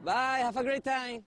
Bye. Have a great time.